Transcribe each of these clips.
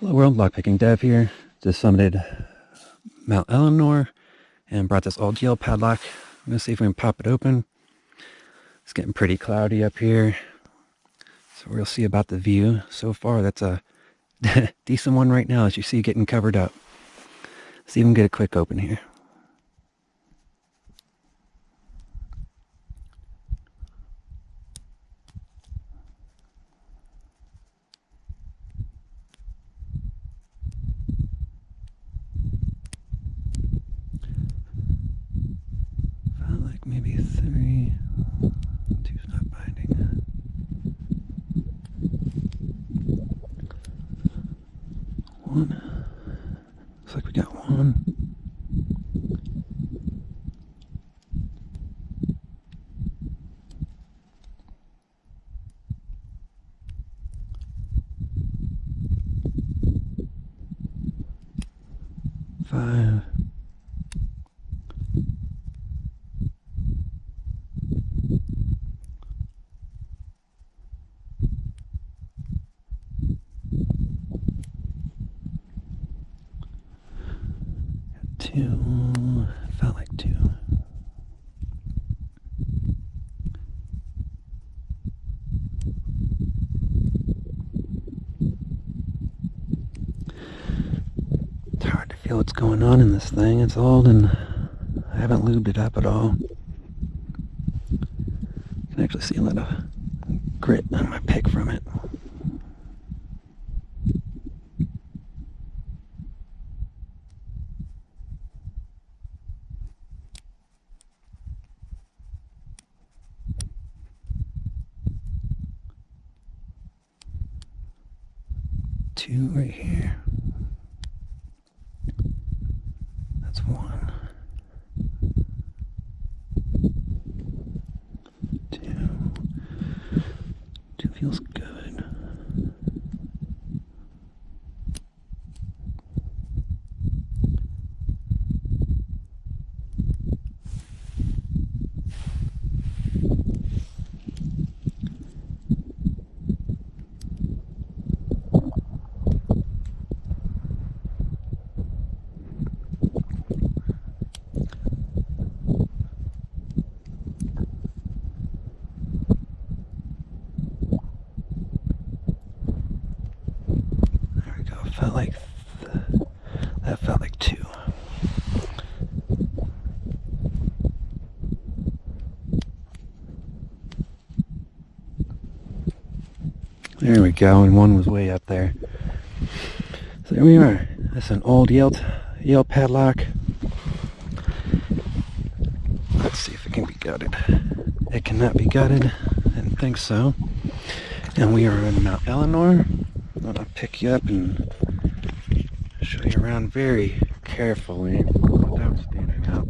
Hello world, lockpicking dev here. Just summited Mount Eleanor and brought this old Yale padlock. I'm gonna see if we can pop it open. It's getting pretty cloudy up here. So we'll see about the view. So far that's a decent one right now as you see getting covered up. We can get a quick open here. Maybe three. Two's not binding. One. Looks like we got one. Five. Two, felt like two. It's hard to feel what's going on in this thing. It's old and I haven't lubed it up at all. You can actually see a lot of grit on my pick from it. Two right here. That's one. Two. Two feels good. felt like that felt like two. There we go, and one was way up there. So there we are. That's an old Yale, Yale padlock. Let's see if it can be gutted. It cannot be gutted. I didn't think so. And we are in Mount Eleanor. I'm gonna pick you up and show you around very carefully without standing up.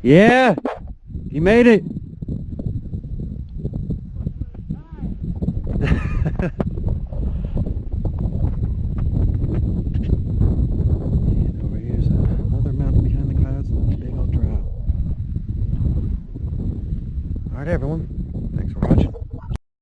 Yeah, he made it. right, everyone.